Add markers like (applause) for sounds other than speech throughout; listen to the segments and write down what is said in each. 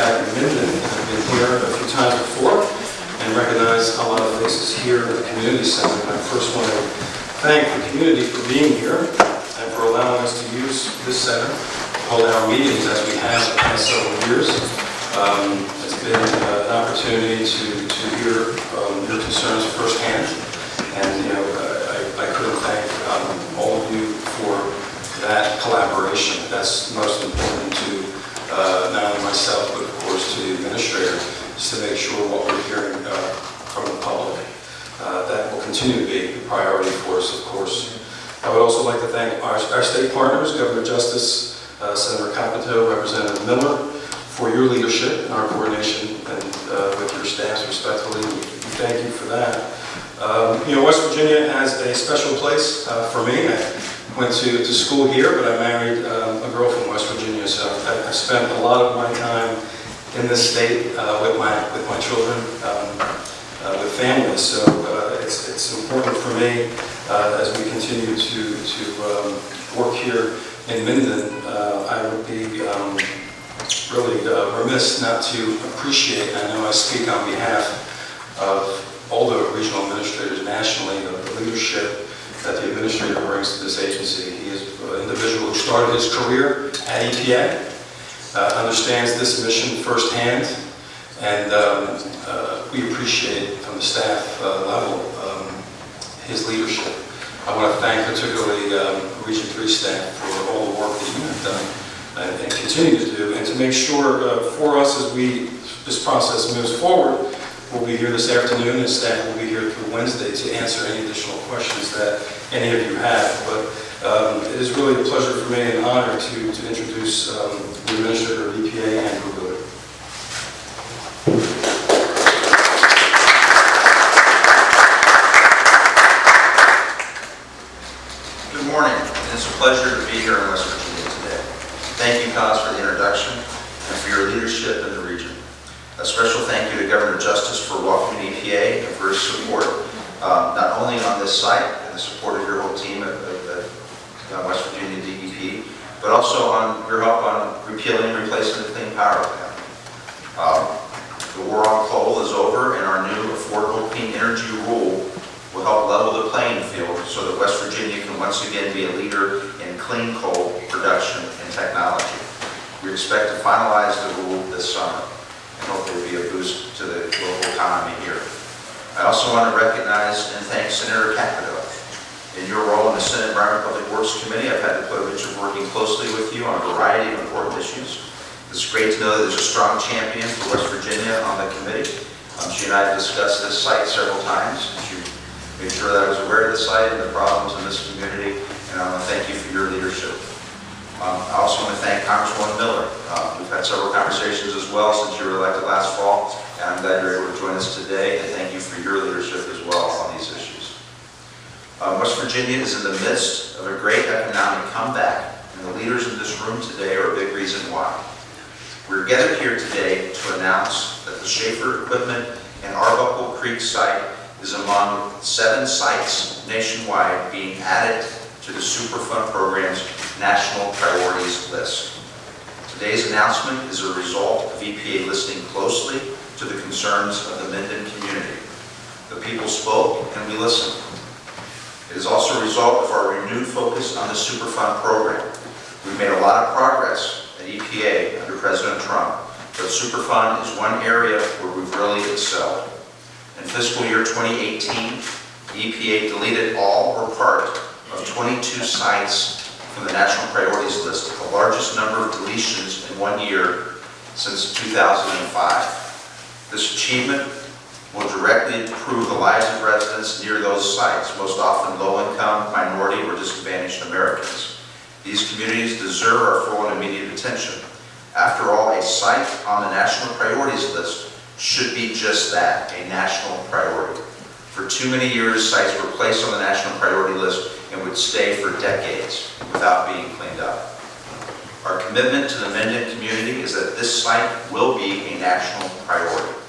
back in Minden. I've been here a few times before and recognize a lot of faces here at the community center. And I first want to thank the community for being here and for allowing us to use this center to hold our meetings as we have the past several years. Um, It's been uh, an opportunity to to hear um, your concerns firsthand. And, you know, I I couldn't thank um, all of you for that collaboration. That's most important to uh, not only myself, but to the administrator, is to make sure what we're hearing uh, from the public. Uh, That will continue to be a priority for us, of course. I would also like to thank our our state partners, Governor Justice, uh, Senator Capito, Representative Miller, for your leadership and our coordination and uh, with your staffs respectfully. We thank you for that. Um, You know, West Virginia has a special place uh, for me. I went to, to school here, but I married um, a girl from West Virginia, so I, I spent a lot of my time in this state uh, with my with my children, um, uh, with families. So uh, it's it's important for me uh, as we continue to to um, work here in Minden. Uh, I would be um, really uh, remiss not to appreciate. I know I speak on behalf of all the regional administrators nationally, the the leadership that the administrator brings to this agency. He is an individual who started his career at EPA, uh, understands this mission firsthand, and um, uh, we appreciate from the staff uh, level um, his leadership. I want to thank particularly um, Region 3 staff for all the work that you have done and and continue to do, and to make sure uh, for us as we, this process moves forward, We'll be here this afternoon, and staff will be here through Wednesday to answer any additional questions that any of you have. But um, it is really a pleasure for me and an honor to to introduce um, the Administrator of EPA, Andrew Wheeler. Good morning. It's a pleasure to be here in West Virginia today. Thank you, Cos, for the introduction and for your leadership in the region. A special thank you to Governor Justice for welcoming EPA and for his support, uh, not only on this site and the support of your whole team at uh, West Virginia DEP, but also on your help on repealing and replacing the Clean Power Plan. Um, The war on coal is over and our new Affordable Clean Energy Rule will help level the playing field so that West Virginia can once again be a leader in clean coal production and technology. We expect to finalize the rule this summer and hope there will be a boost to the local economy here. I also want to recognize and thank Senator Capito. In your role in the Senate Environment Public Works Committee, I've had the privilege of working closely with you on a variety of important issues. It's great to know that there's a strong champion for West Virginia on the committee. Um, She and I have discussed this site several times. She made sure that I was aware of the site and the problems in this community, and I want to thank you for your leadership. Um, I also want to thank Congresswoman Miller. Uh, We've had several conversations as well since you were elected last fall, and I'm glad you're able to join us today, and thank you for your leadership as well on these issues. Um, West Virginia is in the midst of a great economic comeback, and the leaders in this room today are a big reason why. We're gathered here today to announce that the Shaffer Equipment and Arbuckle Creek site is among seven sites nationwide being added to the Superfund program's National Priorities List. Today's announcement is a result of EPA listening closely to the concerns of the Minden community. The people spoke and we listened. It is also a result of our renewed focus on the Superfund program. We've made a lot of progress at EPA under President Trump, but Superfund is one area where we've really excelled. In fiscal year 2018, EPA deleted all or part of 22 sites from the national priorities list, the largest number of deletions in one year since 2005. This achievement will directly improve the lives of residents near those sites, most often low-income, minority, or disadvantaged Americans. These communities deserve our full and immediate attention. After all, a site on the national priorities list should be just that, a national priority. For too many years, sites were placed on the national priority list and would stay for decades without being cleaned up. Our commitment to the Minden community is that this site will be a national priority.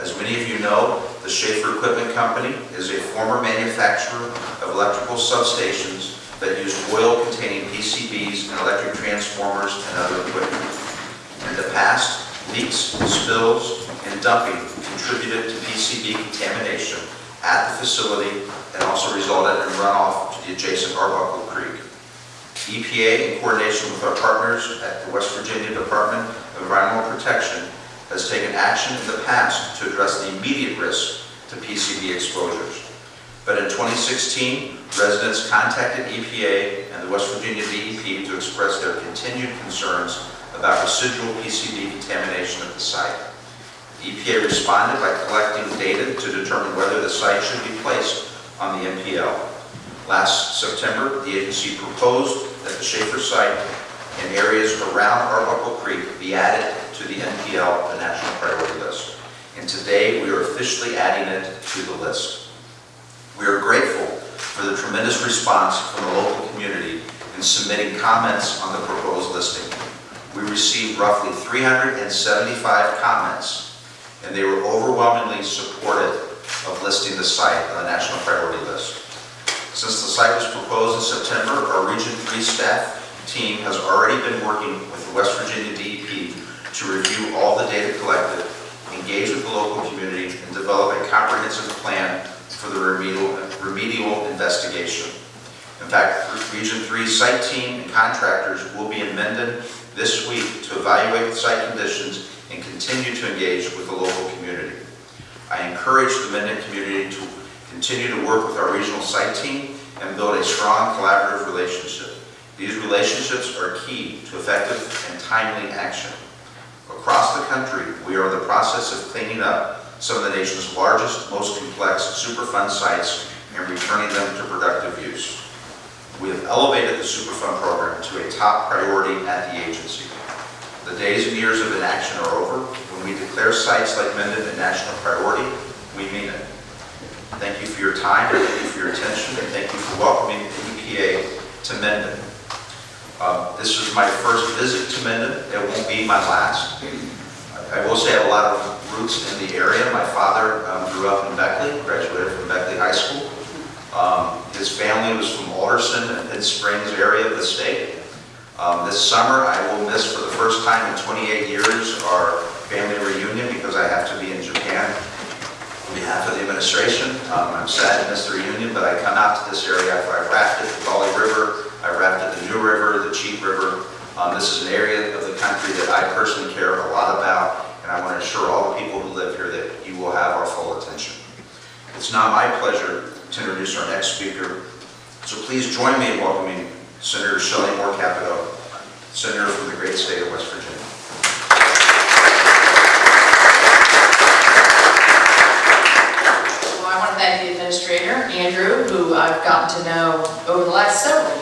As many of you know, the Shaffer Equipment Company is a former manufacturer of electrical substations that used oil-containing PCBs and electric transformers and other equipment. In the past, leaks, spills, and dumping contributed to PCB contamination at the facility and also resulted in runoff to the adjacent Arbuckle Creek. EPA, in coordination with our partners at the West Virginia Department of Environmental Protection, has taken action in the past to address the immediate risk to PCB exposures. But in 2016, residents contacted EPA and the West Virginia DEP to express their continued concerns about residual PCB contamination at the site. EPA responded by collecting data to determine whether the site should be placed on the NPL. Last September, the agency proposed that the Shaffer site and areas around Arbuckle Creek be added to the NPL, the National Priority List. And today, we are officially adding it to the list. We are grateful for the tremendous response from the local community in submitting comments on the proposed listing. We received roughly 375 comments, and they were overwhelmingly supportive of listing the site on the National Priority List. Since the site was proposed in September, our Region 3 staff team has already been working with the West Virginia DEP to review all the data collected, engage with the local community, and develop a comprehensive plan for the remedial, remedial investigation. In fact, Region 3 site team and contractors will be in Minden this week to evaluate the site conditions and continue to engage with the local community. I encourage the Minden community to continue to work with our regional site team and build a strong collaborative relationship. These relationships are key to effective and timely action. Across the country, we are in the process of cleaning up some of the nation's largest, most complex Superfund sites and returning them to productive use. We have elevated the Superfund program to a top priority at the agency. The days and years of inaction are over. When we declare sites like Minden a national priority, we mean it. Thank you for your time, thank you for your attention, and thank you for welcoming the EPA to Minden. Um, This is my first visit to Minden, it won't be my last. I will say I have a lot of roots in the area. My father um, grew up in Beckley, graduated from Beckley High School. Um, His family was from Alderson and Mid Springs area of the state. Um, This summer, I will miss for the first time in 28 years our family reunion because I have to be in Japan on behalf of the administration. Um, I'm sad to miss the reunion, but I come out to this area. I rafted the Gauley River, I rafted the New River, the Cheat River. Um, This is an area of the country that I personally care a lot about, and I want to assure all the people who live here that you will have our full attention. It's now my pleasure to introduce our next speaker. So please join me in welcoming Senator Shelley Moore Capito, Senator from the great state of West Virginia. Well, I want to thank the administrator, Andrew, who I've gotten to know over the last several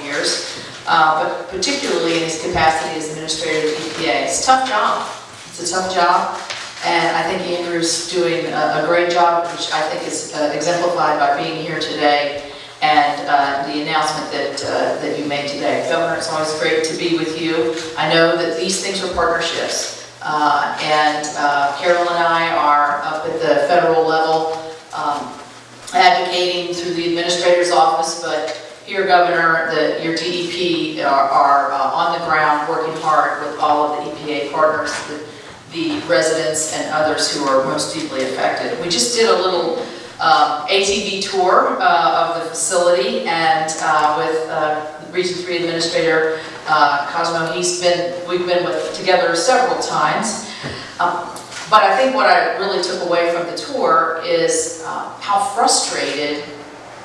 uh, but particularly in his capacity as administrator of EPA. It's a tough job. It's a tough job, and I think Andrew's doing a a great job, which I think is uh, exemplified by being here today and uh, the announcement that uh, that you made today. Governor, it's always great to be with you. I know that these things are partnerships, uh, and uh, Carol and I are up at the federal level um, advocating through the administrator's office, but here, Governor, your DEP are, are uh, on the ground working hard with all of the EPA partners, the, the residents and others who are most deeply affected. We just did a little um, ATV tour uh, of the facility and uh, with uh, Region 3 Administrator uh, Cosmo, he's been, we've been with, together several times. Um, but I think what I really took away from the tour is uh, how frustrated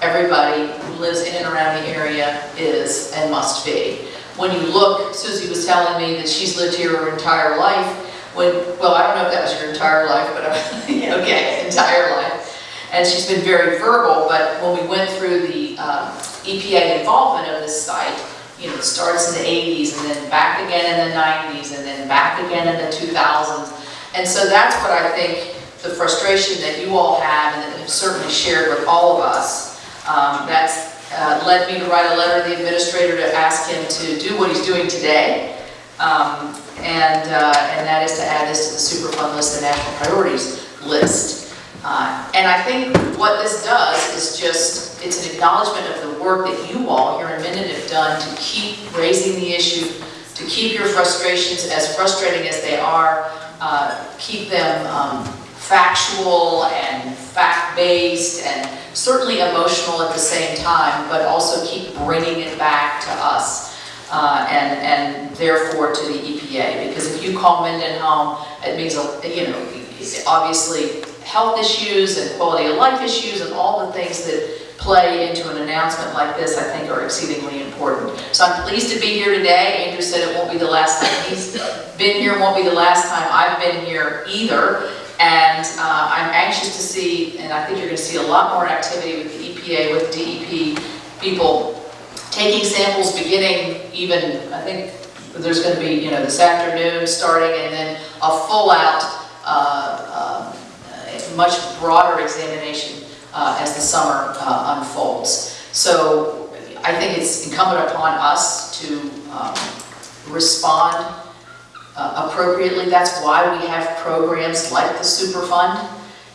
everybody who lives in and around the area is and must be. When you look, Susie was telling me that she's lived here her entire life, when, well, I don't know if that was your entire life, but, uh, (laughs) okay, entire life. And she's been very verbal, but when we went through the um, EPA involvement of this site, you know, it starts in the 80s and then back again in the 90s and then back again in the 2000s. And so that's what I think, the frustration that you all have and that you've certainly shared with all of us. Um, That's uh, led me to write a letter to the administrator to ask him to do what he's doing today. Um, And, uh, and that is to add this to the Superfund list, the national priorities list. Uh, And I think what this does is just, it's an acknowledgement of the work that you all here in Minden have done to keep raising the issue, to keep your frustrations, as frustrating as they are, uh, keep them um, factual and fact-based and certainly emotional at the same time, but also keep bringing it back to us uh, and, and therefore to the EPA. Because if you call Minden home, it means, you know, obviously health issues and quality of life issues and all the things that play into an announcement like this, I think are exceedingly important. So I'm pleased to be here today. Andrew said it won't be the last time he's been here, won't be the last time I've been here either. And uh, I'm anxious to see, and I think you're going to see a lot more activity with the EPA, with DEP people taking samples beginning even, I think there's going to be, you know, this afternoon starting and then a full-out, uh, um, uh, much broader examination uh, as the summer uh, unfolds. So I think it's incumbent upon us to um, respond uh, appropriately. That's why we have programs like the Superfund.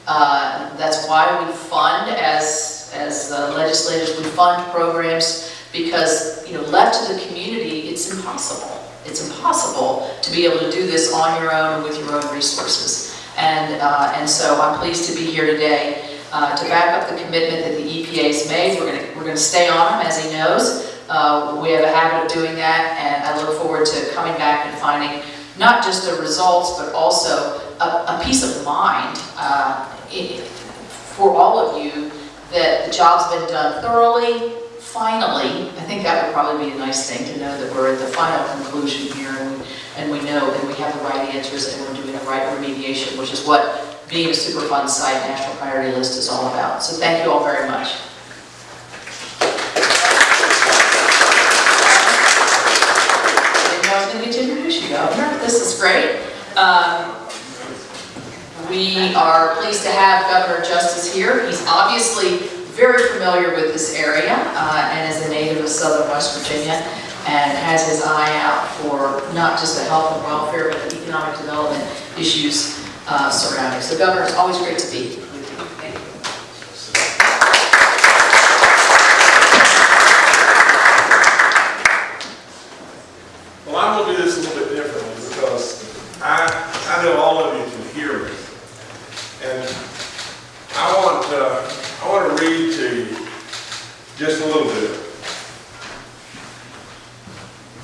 Uh, That's why we fund, as, as uh, legislators, we fund programs because, you know, left to the community, it's impossible. It's impossible to be able to do this on your own with your own resources. And, uh, and so I'm pleased to be here today uh, to back up the commitment that the EPA's made. We're going to, we're to stay on him, as he knows. Uh, We have a habit of doing that, and I look forward to coming back and finding not just the results, but also a, a peace of mind uh, i- for all of you that the job's been done thoroughly, finally. I think that would probably be a nice thing to know that we're at the final conclusion here and we, and we know and we have the right answers and we're doing the right remediation, which is what being a Superfund site national priority list is all about. So thank you all very much. I didn't know I was going to get to introduce Governor. This is great. Um, We are pleased to have Governor Justice here. He's obviously very familiar with this area uh, and is a native of southern West Virginia and has his eye out for not just the health and welfare, but the economic development issues uh, surrounding. So Governor, it's always great to be with you. Thank you. Well, I'm gonna do this a little bit differently because I, I know all of you can hear me. And I want, uh, I want to read to you just a little bit.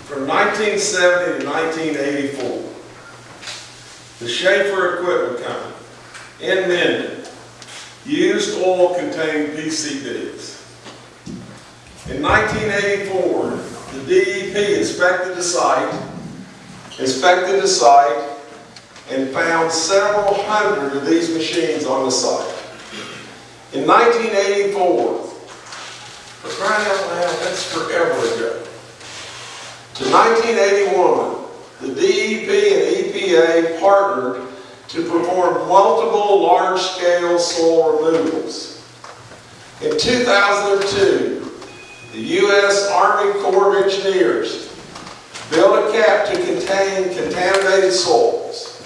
From 1970 to 1984, the Shaffer Equipment Company in Minden used oil-contained PCBs. In 1984, the DEP inspected the site, inspected the site, and found several hundred of these machines on the site. In 1984, for crying out loud, that's forever ago. To 1981, the DEP and EPA partnered to perform multiple large-scale soil removals. In 2002, the U.S. Army Corps of Engineers built a cap to contain contaminated soils.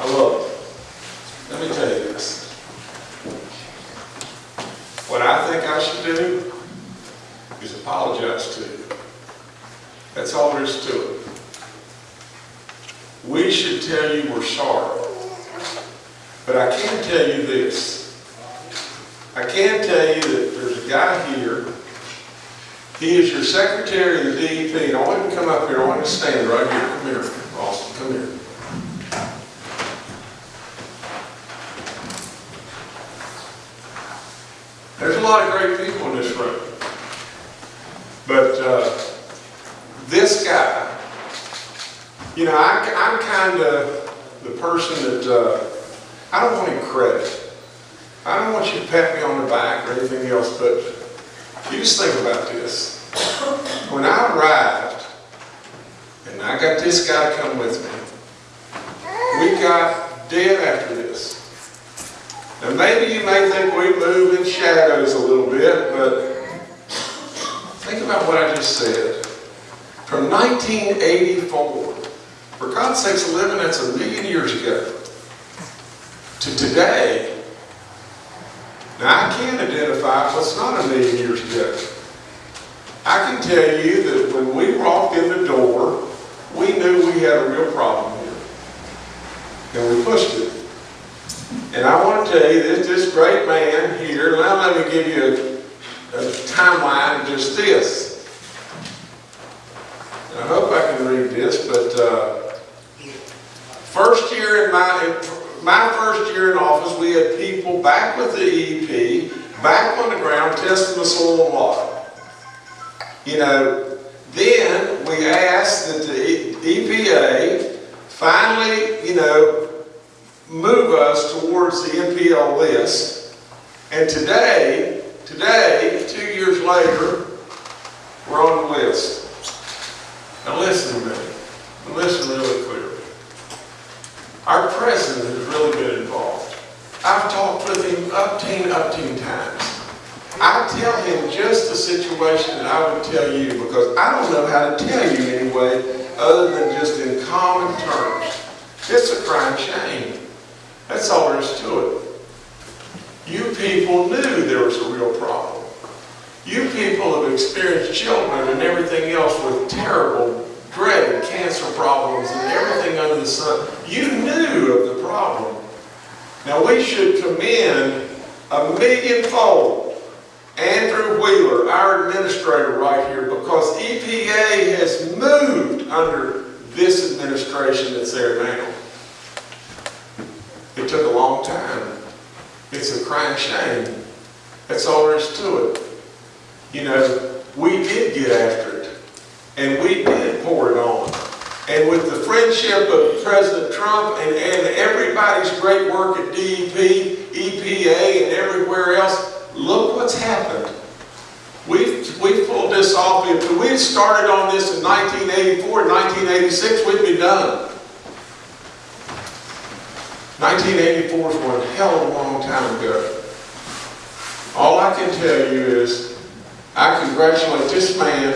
I love it. Let me tell you this. What I think I should do is apologize to you. That's all there is to it. We should tell you we're sorry. But I can tell you this. I can tell you that there's a guy here, he is your secretary of the DEP, I want him to come up here, I want him to stand right here, come here, Austin, come here. There's a lot of great people in this room. But, uh, this guy, you know, I, I'm kind of the person that, uh, I don't want any credit. I don't want you to pat me on the back or anything else, but you just think about this. When I arrived, and I got this guy to come with me, we got dead after this. Now, maybe you may think we move in shadows a little bit, but think about what I just said. From 1984, for God's sakes, living that's a million years ago, to today, now, I can't identify what's not a million years ago. I can tell you that when we walked in the door, we knew we had a real problem here. and we pushed it. And I want to tell you, this, this great man here, now let me give you a, a timeline of just this. I hope I can read this, but, uh, first year in my, my first year in office, we had people back with the EEP, back on the ground, testing the soil and water. You know, then we asked that the EPA finally, you know, move us towards the NPL list. And today, today, two years later, we're on the list. Now listen to me, listen really clearly. Our president has really been involved. I've talked with him upteen, upteen times. I tell him just the situation that I would tell you because I don't know how to tell you anyway other than just in common terms. It's a crime shame. That's all there is to it. You people knew there was a real problem. You people have experienced children and everything else with terrible, dreaded cancer problems and everything under the sun. You knew of the problem. Now, we should commend a millionfold Andrew Wheeler, our administrator right here, because EPA has moved under this administration that's there now. It took a long time. It's a crying shame. That's all there is to it. You know, we did get after and we did pour it on. And with the friendship of President Trump and, and everybody's great work at DEP, EPA, and everywhere else, look what's happened. We, we pulled this off, if we had started on this in 1984, 1986, we'd be done. 1984 is one hell of a long time ago. All I can tell you is, I congratulate this man,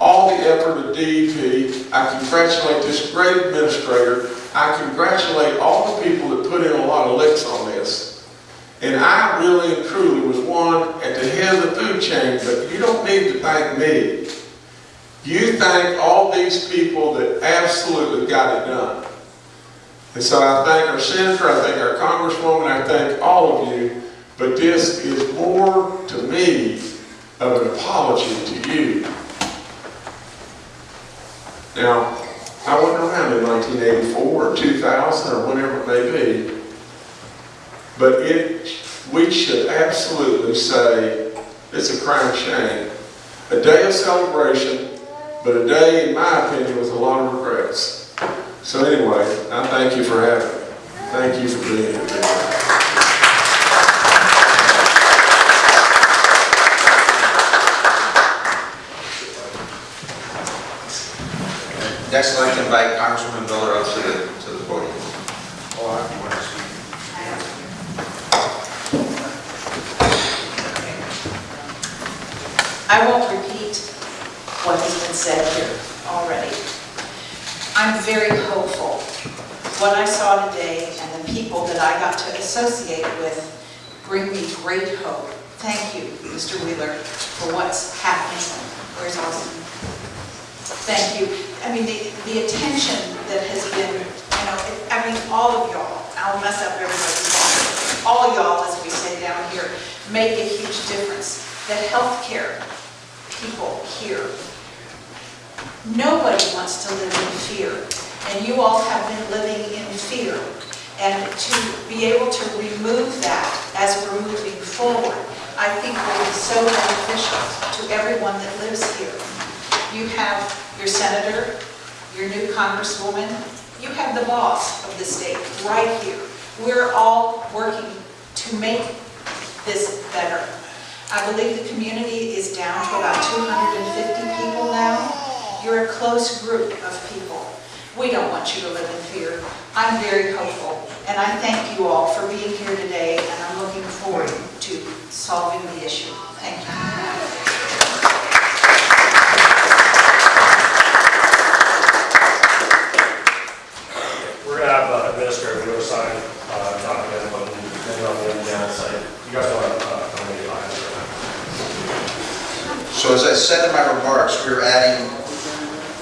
all the effort of DEP. I congratulate this great administrator. I congratulate all the people that put in a lot of licks on this. And I really and truly was one at the head of the food chain, but you don't need to thank me. You thank all these people that absolutely got it done. And so I thank our senator, I thank our congresswoman, I thank all of you, but this is more to me of an apology to you. Now, I wasn't around in 1984 or 2000 or whenever it may be, but it, we should absolutely say it's a crime shame. A day of celebration, but a day, in my opinion, with a lot of regrets. So anyway, I thank you for having me. Thank you for being here today. Next, I'd like to invite Congresswoman Miller up to the, to the podium. Oh, I won't repeat what has been said here already. I'm very hopeful. What I saw today and the people that I got to associate with bring me great hope. Thank you, Mr. Wheeler, for what's happening. Where's Austin? Thank you. I mean, the, the attention that has been, you know, I mean, all of y'all, I'll mess up everybody's name. All of y'all, as we say down here, make a huge difference. The healthcare people here, nobody wants to live in fear, and you all have been living in fear. And to be able to remove that as we're moving forward, I think will be so beneficial to everyone that lives here. You have your senator, your new congresswoman, you have the boss of the state right here. We're all working to make this better. I believe the community is down to about 250 people now. You're a close group of people. We don't want you to live in fear. I'm very hopeful, and I thank you all for being here today, and I'm looking forward to solving the issue. Thank you. We're gonna have uh, Administrator Wheeler sign, uh, document, but then on the Indiana site. You guys don't have, uh, how many items right So as I said in my remarks, we're adding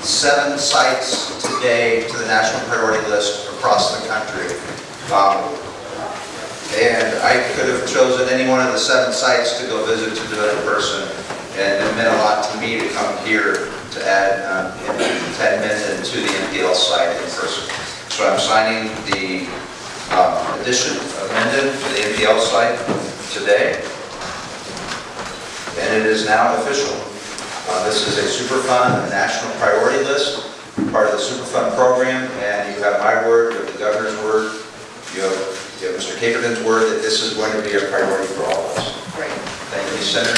seven sites today to the national priority list across the country. Um, And I could have chosen any one of the seven sites to go visit to do it in person, and it meant a lot to me to come here to add um, Minden to the NPL site in person. So I'm signing the um, addition of Minden to the NPL site today, and it is now official. Uh, This is a Superfund national priority list, part of the Superfund program, and you have my word, you have the governor's word, you have you have Mr. Caperton's word that this is going to be a priority for all of us. Great. Thank you, Senator.